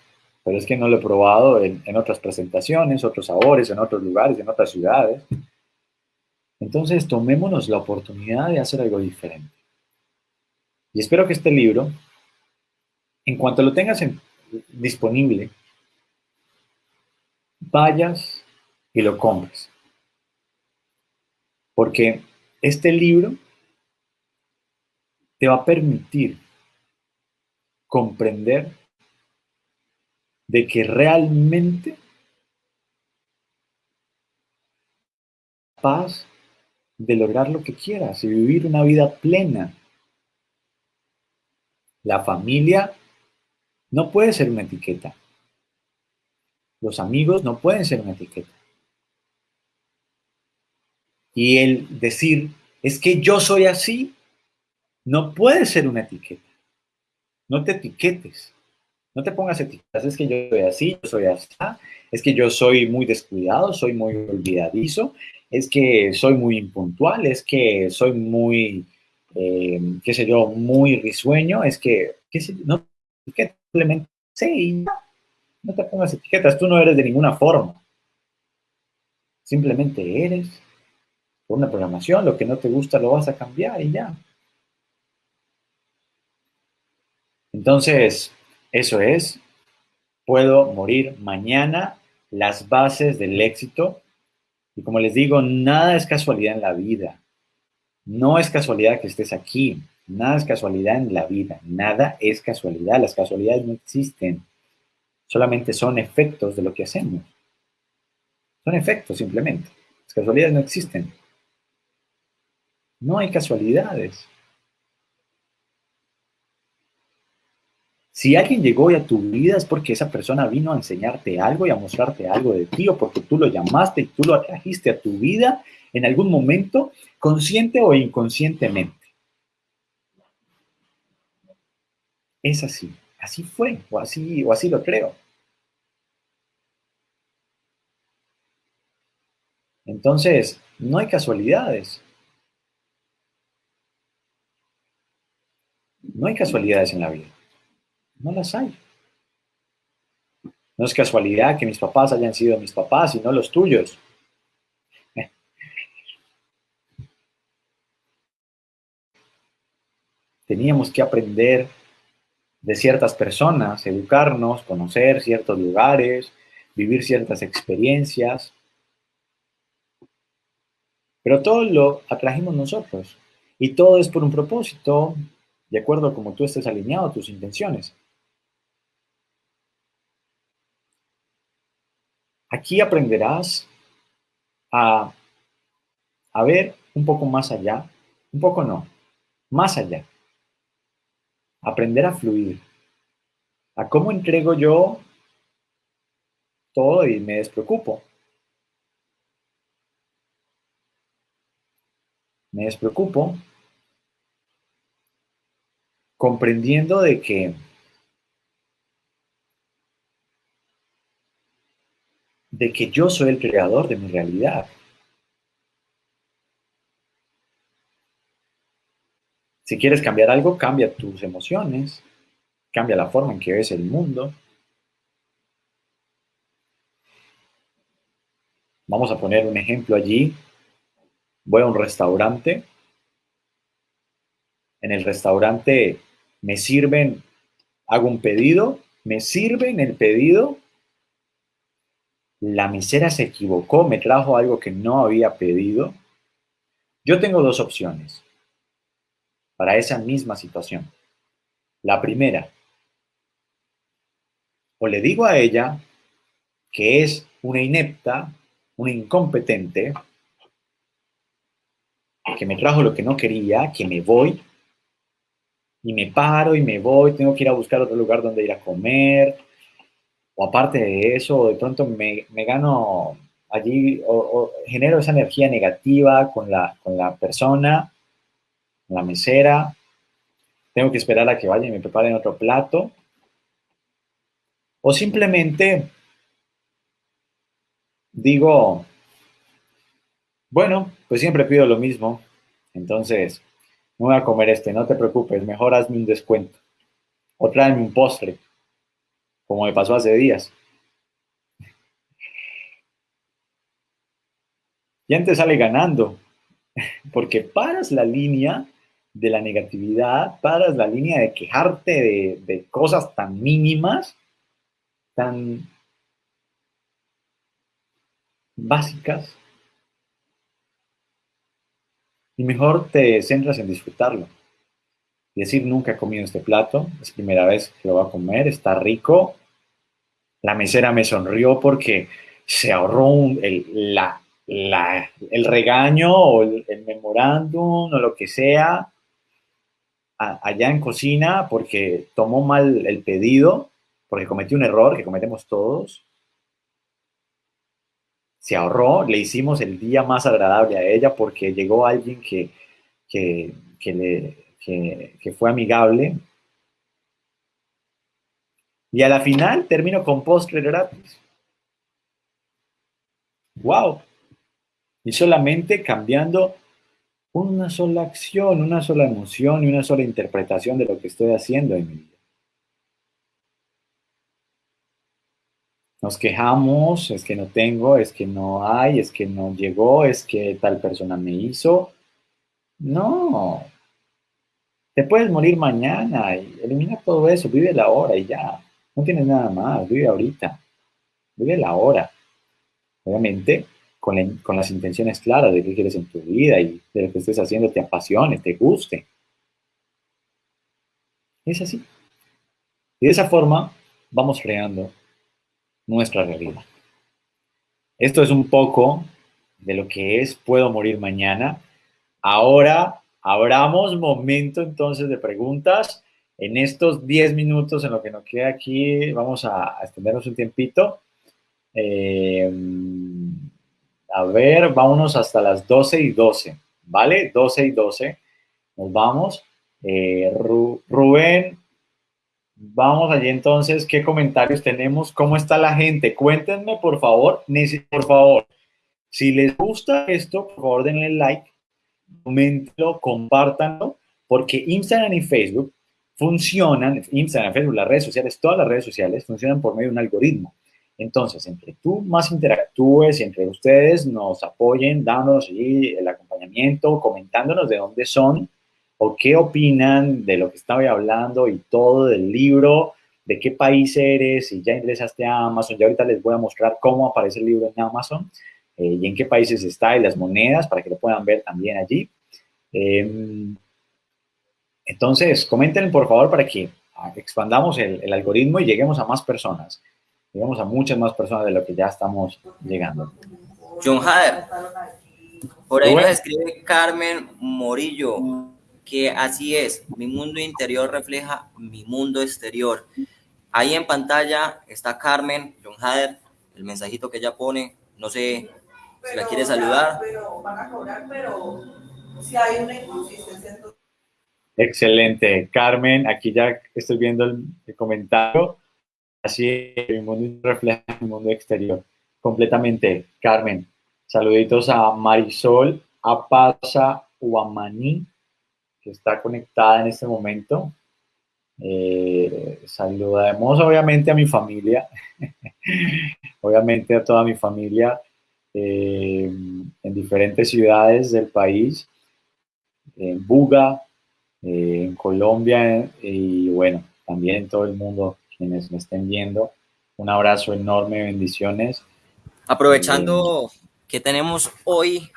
Pero es que no lo he probado en, otras presentaciones, otros sabores, en otros lugares, en otras ciudades. Entonces, tomémonos la oportunidad de hacer algo diferente. Y espero que este libro, en cuanto lo tengas disponible, vayas y lo compres. Porque este libro te va a permitir comprender de que realmente paz de lograr lo que quieras y vivir una vida plena. La familia no puede ser una etiqueta. Los amigos no pueden ser una etiqueta. Y el decir, es que yo soy así, no puede ser una etiqueta. No te etiquetes. No te pongas etiquetas, es que yo soy así, yo soy así, es que yo soy muy descuidado, soy muy olvidadizo, es que soy muy impuntual, es que soy muy, eh, qué sé yo, muy risueño, es que, qué sé no, simplemente sí, no te pongas etiquetas, tú no eres de ninguna forma. Simplemente eres una programación, lo que no te gusta lo vas a cambiar y ya. Entonces, eso es, puedo morir mañana, las bases del éxito. Y como les digo, nada es casualidad en la vida. No es casualidad que estés aquí. Nada es casualidad en la vida. Nada es casualidad. Las casualidades no existen. Solamente son efectos de lo que hacemos. Son efectos simplemente. Las casualidades no existen. No hay casualidades. Si alguien llegó a tu vida es porque esa persona vino a enseñarte algo y a mostrarte algo de ti o porque tú lo llamaste y tú lo atrajiste a tu vida en algún momento, consciente o inconscientemente. Es así, así fue o así, o así lo creo. Entonces, no hay casualidades. No hay casualidades en la vida. No las hay. No es casualidad que mis papás hayan sido mis papás y no los tuyos. Teníamos que aprender de ciertas personas, educarnos, conocer ciertos lugares, vivir ciertas experiencias. Pero todo lo atrajimos nosotros. Y todo es por un propósito, de acuerdo a cómo tú estés alineado a tus intenciones. Aquí aprenderás a, a ver un poco más allá, un poco no, más allá. Aprender a fluir. A cómo entrego yo todo y me despreocupo. Me despreocupo comprendiendo de que de que yo soy el creador de mi realidad. Si quieres cambiar algo, cambia tus emociones, cambia la forma en que ves el mundo. Vamos a poner un ejemplo allí. Voy a un restaurante. En el restaurante me sirven, hago un pedido, me sirven el pedido la mesera se equivocó, me trajo algo que no había pedido. Yo tengo dos opciones para esa misma situación. La primera, o le digo a ella que es una inepta, una incompetente, que me trajo lo que no quería, que me voy, y me paro y me voy, tengo que ir a buscar otro lugar donde ir a comer, o aparte de eso, de pronto me, gano allí o, genero esa energía negativa con la, con la persona, la mesera, tengo que esperar a que vaya y me preparen otro plato, o simplemente digo, bueno, pues siempre pido lo mismo, entonces no voy a comer este, no te preocupes, mejor hazme un descuento. O tráeme un postre como me pasó hace días. [LAUGHS] Y antes sale ganando, [LAUGHS] porque paras la línea de la negatividad, paras la línea de quejarte de, de cosas tan mínimas, tan básicas, y mejor te centras en disfrutarlo decir, nunca he comido este plato, es primera vez que lo voy a comer, está rico. La mesera me sonrió porque se ahorró el, el, regaño o el, memorándum o lo que sea allá en cocina porque tomó mal el pedido, porque cometió un error que cometemos todos. Se ahorró, le hicimos el día más agradable a ella porque llegó alguien que, que, que fue amigable. Y a la final termino con postre gratis. ¡Wow! Y solamente cambiando una sola acción, una sola emoción y una sola interpretación de lo que estoy haciendo en mi vida. Nos quejamos, es que no tengo, es que no hay, es que no llegó, es que tal persona me hizo. No, te puedes morir mañana y elimina todo eso, vive la hora y ya. No tienes nada más, vive ahorita. Vive la hora. Obviamente, con, las intenciones claras de qué quieres en tu vida y de lo que estés haciendo te apasione, te guste. Es así. Y de esa forma vamos creando nuestra realidad. Esto es un poco de lo que es Puedo morir mañana. Ahora Abramos momento entonces de preguntas En estos 10 minutos, en lo que nos queda aquí, vamos a, extendernos un tiempito. Eh, a ver, vámonos hasta las 12 y 12, ¿vale? 12 y 12. Nos vamos. Eh, Rubén, vamos allí entonces. ¿Qué comentarios tenemos? ¿Cómo está la gente? Cuéntenme, por favor. Por favor, si les gusta esto, por favor denle like, coméntenlo, compártanlo, porque Instagram y Facebook funcionan, Instagram, Facebook, las redes sociales, todas las redes sociales funcionan por medio de un algoritmo. Entonces, entre tú más interactúes entre ustedes nos apoyen, dándonos el acompañamiento, comentándonos de dónde son o qué opinan de lo que estaba hablando y todo del libro, de qué país eres, si ya ingresaste a Amazon. Ya ahorita les voy a mostrar cómo aparece el libro en Amazon eh, y en qué países está y las monedas para que lo puedan ver también allí. Em, entonces, comenten por favor para que expandamos el, algoritmo y lleguemos a más personas. Lleguemos a muchas más personas de lo que ya estamos llegando. John Hader, por ahí nos escribe Carmen Morillo, que así es, mi mundo interior refleja mi mundo exterior. Ahí en pantalla está Carmen, John Hader, el mensajito que ella pone, no sé si la quiere saludar. Pero van a cobrar, pero si hay una inconsistencia. Excelente. Carmen, aquí ya estoy viendo el, comentario. Así el mundo refleja el mundo exterior. Completamente. Carmen, saluditos a Marisol Apasa Uamani, que está conectada en este momento. Eh, saludamos obviamente a mi familia, [LAUGHS] obviamente a toda mi familia eh, en diferentes ciudades del país, en Buga, eh, en Colombia y bueno, también en todo el mundo quienes me estén viendo. Un abrazo enorme, bendiciones. Aprovechando eh, que tenemos hoy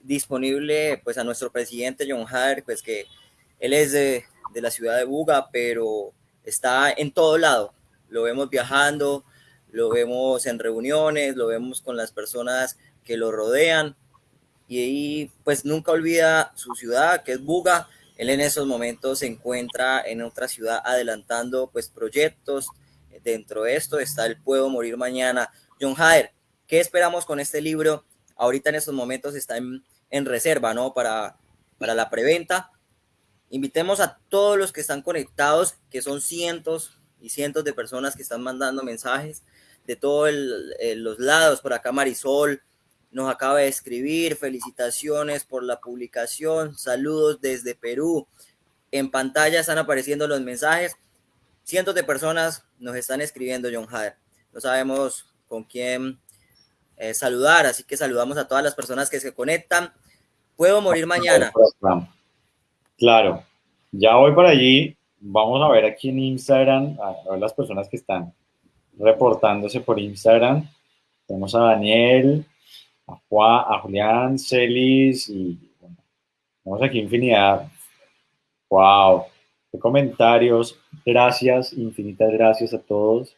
disponible pues a nuestro presidente John Hader, pues que él es de, de la ciudad de Buga, pero está en todo lado. Lo vemos viajando, lo vemos en reuniones, lo vemos con las personas que lo rodean y ahí pues nunca olvida su ciudad que es Buga él en esos momentos se encuentra en otra ciudad adelantando pues proyectos. Dentro de esto está el Puedo Morir Mañana. John Hader, ¿qué esperamos con este libro? Ahorita en estos momentos está en, reserva, ¿no? Para, para la preventa. Invitemos a todos los que están conectados, que son cientos y cientos de personas que están mandando mensajes de todos los lados. Por acá Marisol, nos acaba de escribir, felicitaciones por la publicación, saludos desde Perú. En pantalla están apareciendo los mensajes. Cientos de personas nos están escribiendo, John Hader. No sabemos con quién eh, saludar, así que saludamos a todas las personas que se conectan. Puedo morir mañana. Claro, ya voy por allí. Vamos a ver aquí en Instagram, a ver las personas que están reportándose por Instagram. Tenemos a Daniel, a, Juan, Julián, Celis y bueno, tenemos aquí infinidad. ¡Wow! ¡Qué comentarios! Gracias, infinitas gracias a todos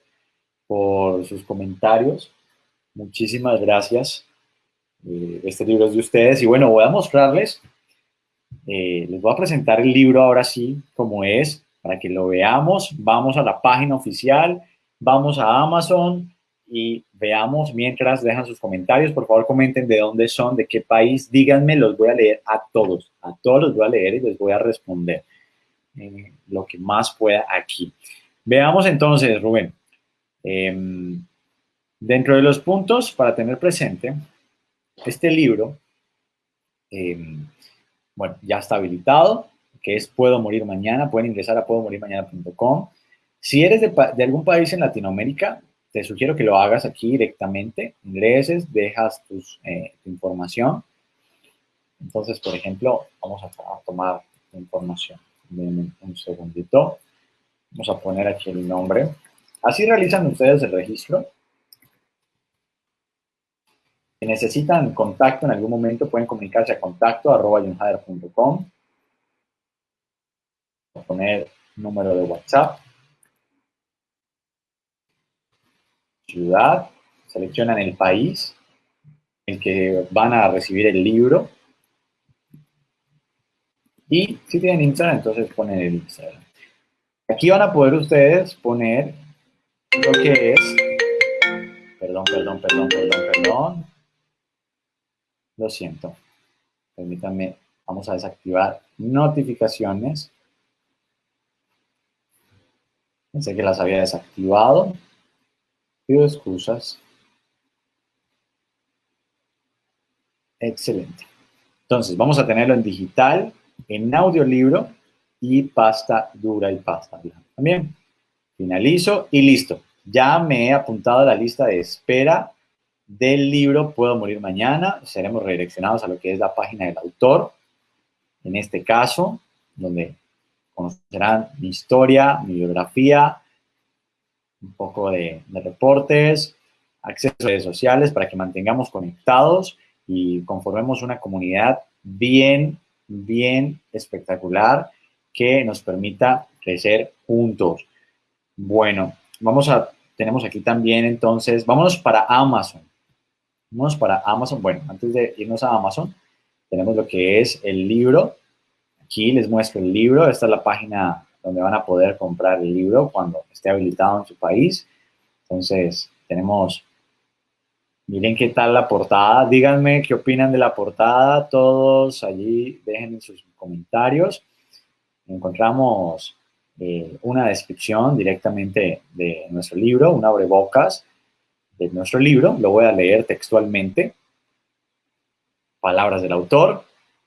por sus comentarios. Muchísimas gracias. Eh, este libro es de ustedes y bueno, voy a mostrarles, eh, les voy a presentar el libro ahora sí, como es, para que lo veamos. Vamos a la página oficial, vamos a Amazon, y veamos mientras dejan sus comentarios. Por favor, comenten de dónde son, de qué país. Díganme, los voy a leer a todos. A todos los voy a leer y les voy a responder eh, lo que más pueda aquí. Veamos entonces, Rubén. Em, dentro de los puntos para tener presente, este libro, em, bueno, ya está habilitado, que es Puedo Morir Mañana. Pueden ingresar a puedomorirmañana.com. Si eres de, de algún país en Latinoamérica, te sugiero que lo hagas aquí directamente, ingreses, dejas eh, tu información. Entonces, por ejemplo, vamos a, tomar tu información. un segundito. Vamos a poner aquí el nombre. Así realizan ustedes el registro. Si necesitan contacto en algún momento, pueden comunicarse a contacto arroba poner número de WhatsApp ciudad, seleccionan el país en que van a recibir el libro. Y si tienen Instagram, entonces ponen el Instagram. Aquí van a poder ustedes poner lo que es, perdón, perdón, perdón, perdón, perdón, lo siento, permítanme, vamos a desactivar notificaciones, pensé que las había desactivado, pido excusas, excelente, entonces vamos a tenerlo en digital, en audiolibro y pasta dura y pasta blanca también. Finalizo y listo. Ya me he apuntado a la lista de espera del libro Puedo morir mañana. Seremos redireccionados a lo que es la página del autor. En este caso, donde conocerán mi historia, mi biografía, un poco de, reportes, acceso a redes sociales para que mantengamos conectados y conformemos una comunidad bien, bien espectacular que nos permita crecer juntos. Bueno, vamos a, tenemos aquí también entonces, vámonos para Amazon. Vamos para Amazon. Bueno, antes de irnos a Amazon, tenemos lo que es el libro. Aquí les muestro el libro. Esta es la página donde van a poder comprar el libro cuando esté habilitado en su país. Entonces, tenemos, miren qué tal la portada. Díganme qué opinan de la portada. Todos allí dejen sus comentarios. Encontramos eh, una descripción directamente de nuestro libro, un abrebocas de nuestro libro, lo voy a leer textualmente. Palabras del autor,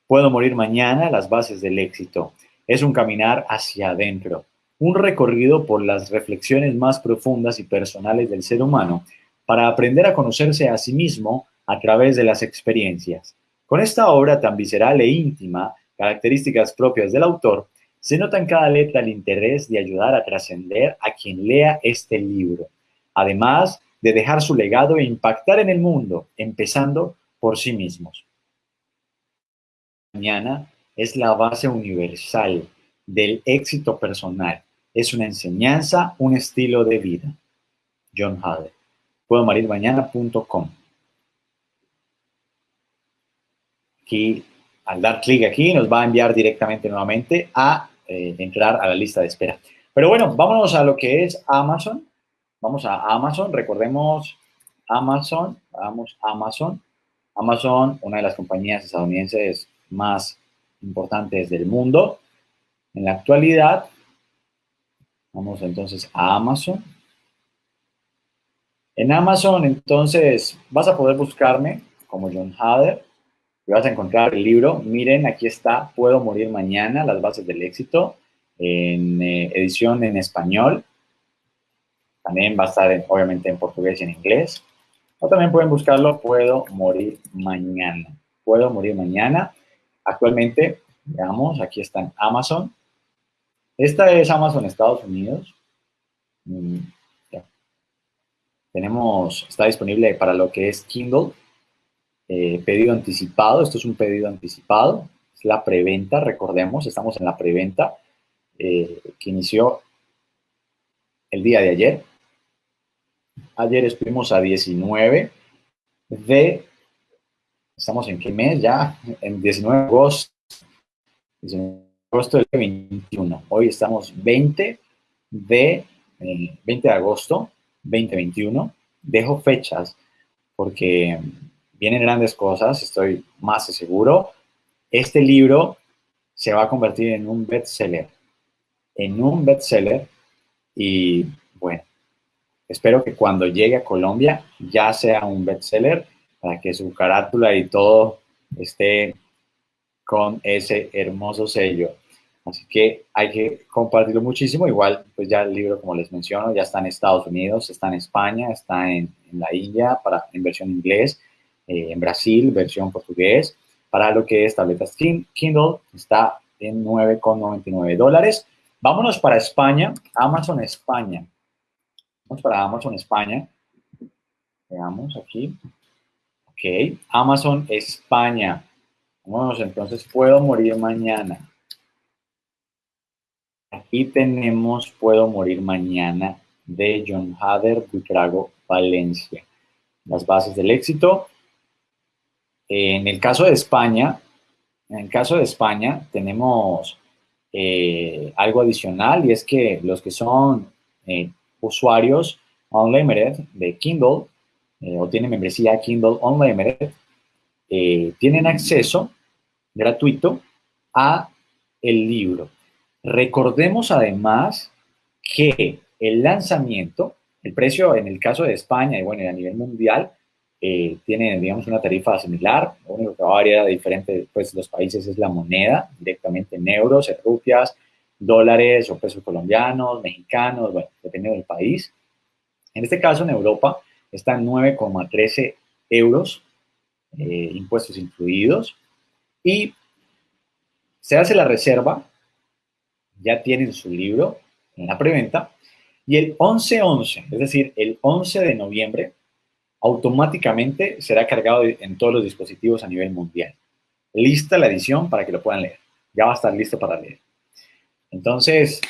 puedo morir mañana, las bases del éxito. Es un caminar hacia adentro, un recorrido por las reflexiones más profundas y personales del ser humano para aprender a conocerse a sí mismo a través de las experiencias. Con esta obra tan visceral e íntima, características propias del autor, se nota en cada letra el interés de ayudar a trascender a quien lea este libro, además de dejar su legado e impactar en el mundo, empezando por sí mismos. Mañana es la base universal del éxito personal. Es una enseñanza, un estilo de vida. John Haller. Puedo mañana.com. Aquí, al dar clic aquí, nos va a enviar directamente nuevamente a eh, entrar a la lista de espera. Pero bueno, vámonos a lo que es Amazon. Vamos a Amazon, recordemos Amazon, vamos Amazon. Amazon, una de las compañías estadounidenses más importantes del mundo. En la actualidad, vamos entonces a Amazon. En Amazon, entonces, vas a poder buscarme como John Hader vas a encontrar el libro. Miren, aquí está, Puedo morir mañana, las bases del éxito, en eh, edición en español. También va a estar, obviamente, en portugués y en inglés. O también pueden buscarlo, Puedo morir mañana. Puedo morir mañana. Actualmente, veamos, aquí está en Amazon. Esta es Amazon Estados Unidos. Mm, Tenemos, está disponible para lo que es Kindle eh, pedido anticipado, esto es un pedido anticipado, es la preventa, recordemos, estamos en la preventa eh, que inició el día de ayer. Ayer estuvimos a 19 de, estamos en qué mes ya, en 19 de agosto, 19 de agosto del 21. Hoy estamos 20 de, 20 eh, de agosto 2021. Dejo fechas porque vienen grandes cosas, estoy más seguro. Este libro se va a convertir en un bestseller, en un bestseller y bueno, espero que cuando llegue a Colombia ya sea un bestseller para que su carátula y todo esté con ese hermoso sello. Así que hay que compartirlo muchísimo. Igual, pues ya el libro, como les menciono, ya está en Estados Unidos, está en España, está en, en la India para, en versión inglés. Eh, en Brasil, versión portugués. Para lo que es tabletas Kindle, está en 9,99 dólares. Vámonos para España, Amazon España. Vamos para Amazon España. Veamos aquí. Ok, Amazon España. Vámonos, entonces, puedo morir mañana. Aquí tenemos Puedo morir mañana de John Hader Butrago, Valencia. Las bases del éxito. En el caso de España, en el caso de España tenemos eh, algo adicional y es que los que son eh, usuarios Unlimited de Kindle eh, o tienen membresía Kindle Unlimited tienen acceso gratuito a el libro. Recordemos además que el lanzamiento, el precio en el caso de España y bueno, a nivel mundial, eh, tiene, digamos, una tarifa similar. Lo único que va a variar de diferentes pues, los países es la moneda, directamente en euros, en rupias, dólares o pesos colombianos, mexicanos, bueno, dependiendo del país. En este caso, en Europa, están 9,13 euros, eh, impuestos incluidos, y se hace la reserva, ya tienen su libro en la preventa, y el 11-11, es decir, el 11 de noviembre, automáticamente será cargado en todos los dispositivos a nivel mundial. Lista la edición para que lo puedan leer. Ya va a estar listo para leer. Entonces,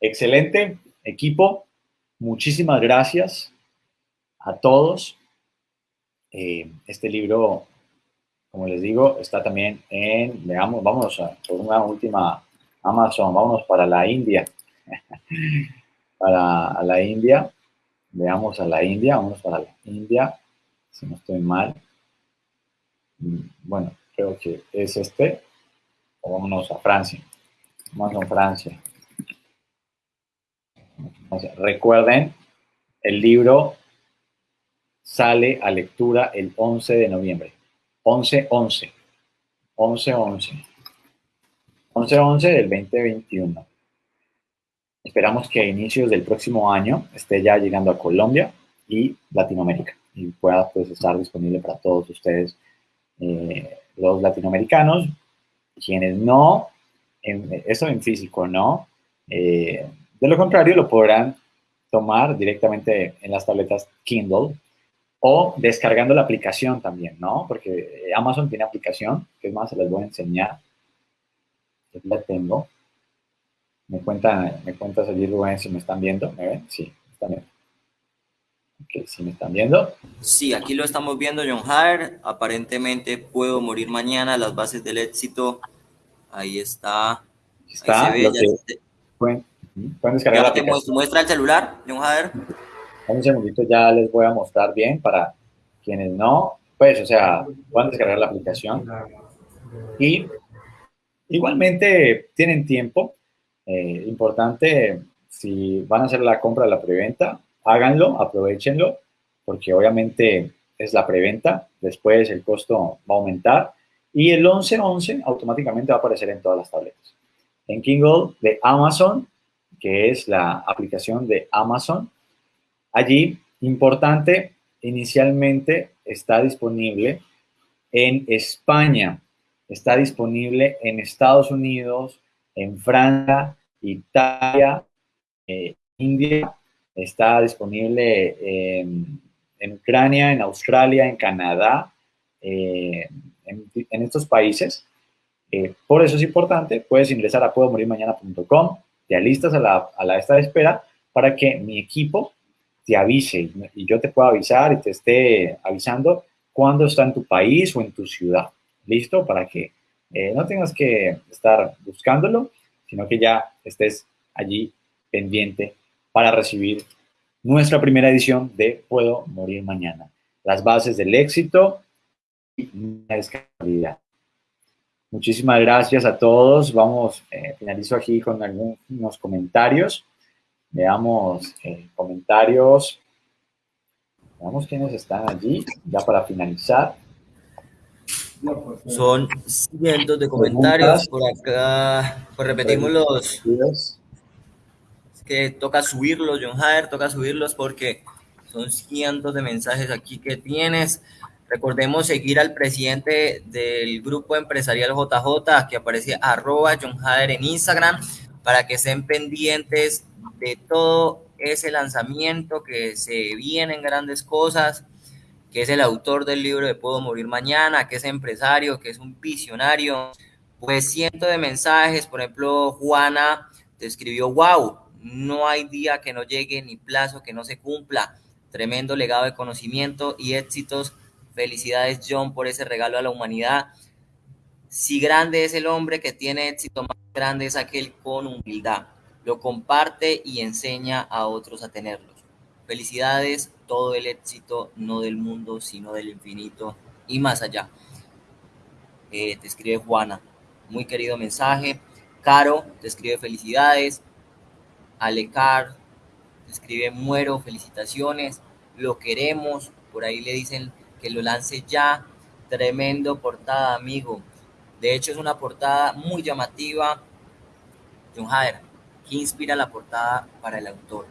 excelente equipo. Muchísimas gracias a todos. Eh, este libro, como les digo, está también en, veamos, vamos a, por una última Amazon, vámonos para la India. [LAUGHS] para la India. Veamos a la India, vamos para la India, si no estoy mal. Mm, bueno, creo que es este. Vámonos a Francia. Vamos a Francia. Recuerden, el libro sale a lectura el 11 de noviembre. 11-11. 11-11. 11-11 del 2021. Esperamos que a inicios del próximo año esté ya llegando a Colombia y Latinoamérica y pueda pues, estar disponible para todos ustedes, eh, los latinoamericanos, quienes no, en, eso en físico no, eh, de lo contrario lo podrán tomar directamente en las tabletas Kindle o descargando la aplicación también, ¿no? Porque Amazon tiene aplicación, que es más, se las voy a enseñar. Yo la tengo. Me cuentan, me cuentas allí, Rubén, si me están viendo. ¿Me ven? Sí, me están viendo. Ok, ¿sí me están viendo? Sí, aquí lo estamos viendo, John Hare. Aparentemente puedo morir mañana, las bases del éxito. Ahí está. Está. Ahí se ve, pueden, descargar te muestra el celular, John Hare. Un segundito, ya les voy a mostrar bien para quienes no, pues, o sea, pueden descargar la aplicación. Y igualmente tienen tiempo eh, importante, si van a hacer la compra de la preventa, háganlo, aprovechenlo, porque obviamente es la preventa, después el costo va a aumentar y el 1111 automáticamente va a aparecer en todas las tabletas. En Kindle de Amazon, que es la aplicación de Amazon, allí, importante, inicialmente está disponible en España, está disponible en Estados Unidos, en Francia, Italia, eh, India, está disponible en, Ucrania, en Australia, en Canadá, eh, en, estos países. Eh, por eso es importante, puedes ingresar a puedo morir mañana.com, te alistas a la, a la lista de espera para que mi equipo te avise y yo te pueda avisar y te esté avisando cuándo está en tu país o en tu ciudad. ¿Listo? Para que no tengas que estar buscándolo, sino que ya estés allí pendiente para recibir nuestra primera edición de Puedo Morir Mañana. Las bases del éxito y una descargabilidad. Muchísimas gracias a todos. Vamos, eh, finalizo aquí con algunos comentarios. Veamos eh, comentarios. Veamos quiénes están allí, ya para finalizar. Son cientos de comentarios por acá. Pues repetimos los. Es que toca subirlos, John Hader, toca subirlos porque son cientos de mensajes aquí que tienes. Recordemos seguir al presidente del grupo empresarial JJ, que aparece arroba John Hader en Instagram, para que estén pendientes de todo ese lanzamiento, que se vienen grandes cosas que es el autor del libro de Puedo Morir Mañana, que es empresario, que es un visionario, pues cientos de mensajes, por ejemplo, Juana te escribió, wow, no hay día que no llegue ni plazo que no se cumpla, tremendo legado de conocimiento y éxitos, felicidades John por ese regalo a la humanidad, si grande es el hombre que tiene éxito más grande es aquel con humildad, lo comparte y enseña a otros a tenerlos. Felicidades, todo el éxito, no del mundo, sino del infinito y más allá. Eh, te escribe Juana, muy querido mensaje. Caro, te escribe felicidades. Alecar, te escribe muero, felicitaciones. Lo queremos, por ahí le dicen que lo lance ya. Tremendo portada, amigo. De hecho, es una portada muy llamativa. John Hader, ¿qué inspira la portada para el autor?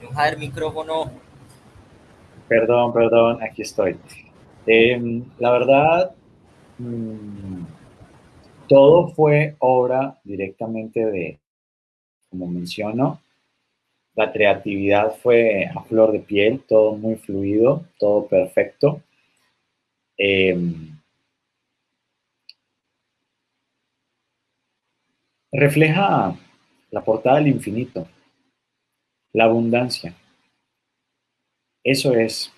John Hader, micrófono. Perdón, perdón, aquí estoy. Em, la verdad, mm, todo fue obra directamente de, como menciono, la creatividad fue a flor de piel, todo muy fluido, todo perfecto. Em, refleja la portada del infinito, la abundancia. Eso es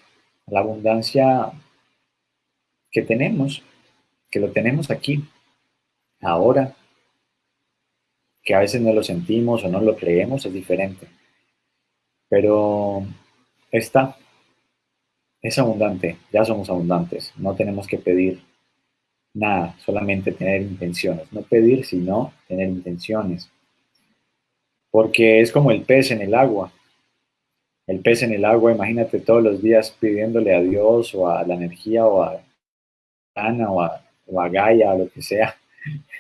la abundancia que tenemos, que lo tenemos aquí, ahora, que a veces no lo sentimos o no lo creemos, es diferente pero está, es abundante, ya somos abundantes, no tenemos que pedir nada, solamente tener intenciones, no pedir, sino tener intenciones, porque es como el pez en el agua, el pez en el agua, imagínate todos los días pidiéndole a Dios o a la energía o a Ana o a, o a Gaia o lo que sea,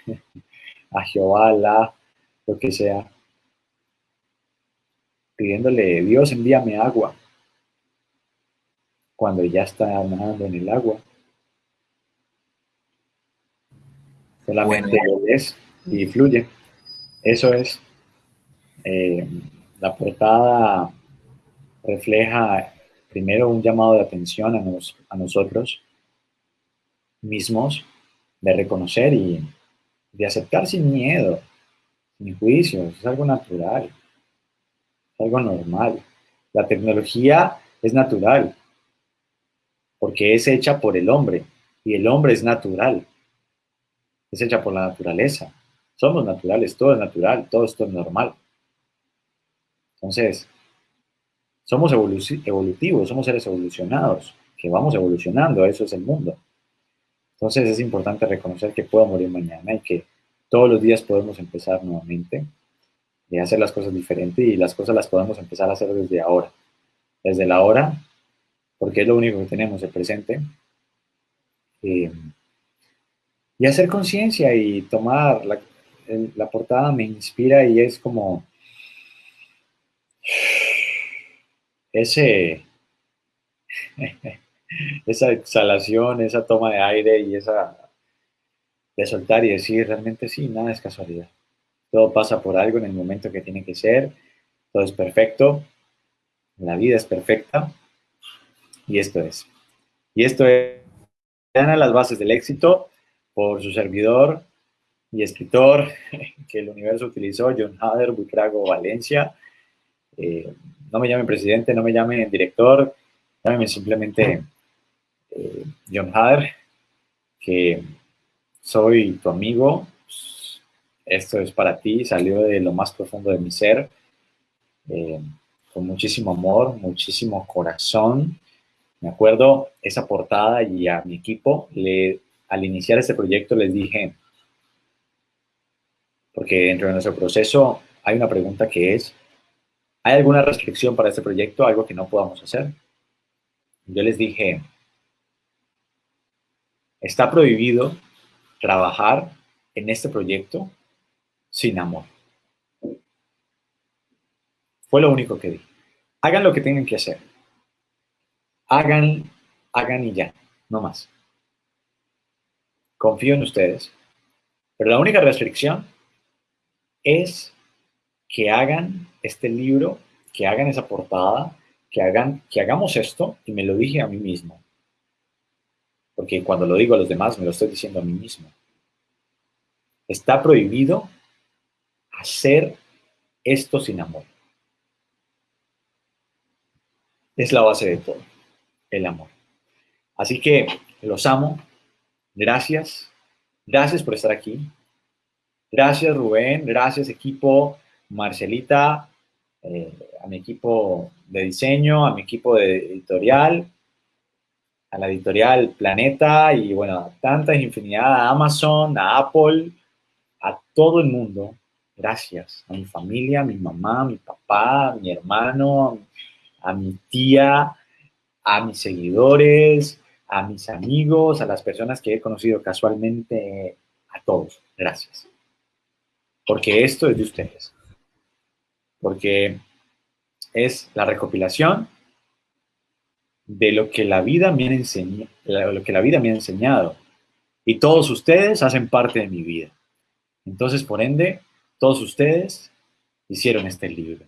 [LAUGHS] a Jehová, la, lo que sea, pidiéndole, Dios envíame agua, cuando ya está nadando en el agua. Solamente es y fluye. Eso es. Eh, la portada refleja primero un llamado de atención a, a nosotros mismos, de reconocer y de aceptar sin miedo, sin juicio, es algo natural algo normal. La tecnología es natural, porque es hecha por el hombre, y el hombre es natural, es hecha por la naturaleza. Somos naturales, todo es natural, todo esto es normal. Entonces, somos evolutivos, somos seres evolucionados, que vamos evolucionando, eso es el mundo. Entonces es importante reconocer que puedo morir mañana y que todos los días podemos empezar nuevamente y hacer las cosas diferentes y las cosas las podemos empezar a hacer desde ahora. Desde la hora, porque es lo único que tenemos, el presente. Eh, y hacer conciencia y tomar la, la portada me inspira y es como [SIGHS] ese [LAUGHS] esa exhalación, esa toma de aire y esa de soltar y decir realmente sí, nada es casualidad. Todo pasa por algo en el momento que tiene que ser. Todo es perfecto. La vida es perfecta. Y esto es. Y esto es a las bases del éxito por su servidor y escritor [LAUGHS] que el universo utilizó, John Hader, Buitrago, Valencia. Eh, no me llamen presidente, no me llamen director, llámenme simplemente eh, John Hader, que soy tu amigo, esto es para ti, salió de lo más profundo de mi ser, eh, con muchísimo amor, muchísimo corazón. Me acuerdo esa portada y a mi equipo, le, al iniciar este proyecto les dije, porque dentro de nuestro proceso hay una pregunta que es, ¿hay alguna restricción para este proyecto, algo que no podamos hacer? Yo les dije, está prohibido trabajar en este proyecto sin amor. Fue lo único que dije. Hagan lo que tengan que hacer. Hagan, hagan y ya, no más. Confío en ustedes. Pero la única restricción es que hagan este libro, que hagan esa portada, que hagan, que hagamos esto, y me lo dije a mí mismo. Porque cuando lo digo a los demás, me lo estoy diciendo a mí mismo. Está prohibido hacer esto sin amor. Es la base de todo, el amor. Así que los amo. Gracias. Gracias por estar aquí. Gracias Rubén. Gracias equipo. Marcelita. Eh, a mi equipo de diseño, a mi equipo de editorial, a la editorial Planeta y bueno, a tanta infinidad, a Amazon, a Apple, a todo el mundo. Gracias a mi familia, a mi mamá, a mi papá, a mi hermano, a mi tía, a mis seguidores, a mis amigos, a las personas que he conocido casualmente, a todos. Gracias. Porque esto es de ustedes. Porque es la recopilación de lo que la vida me ha enseñado. Y todos ustedes hacen parte de mi vida. Entonces, por ende, todos ustedes hicieron este libro.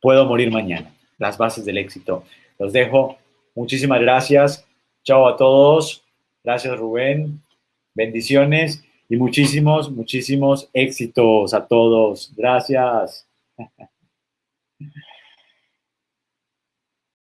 Puedo morir mañana. Las bases del éxito. Los dejo. Muchísimas gracias. Chao a todos. Gracias, Rubén. Bendiciones y muchísimos, muchísimos éxitos a todos. Gracias. [LAUGHS]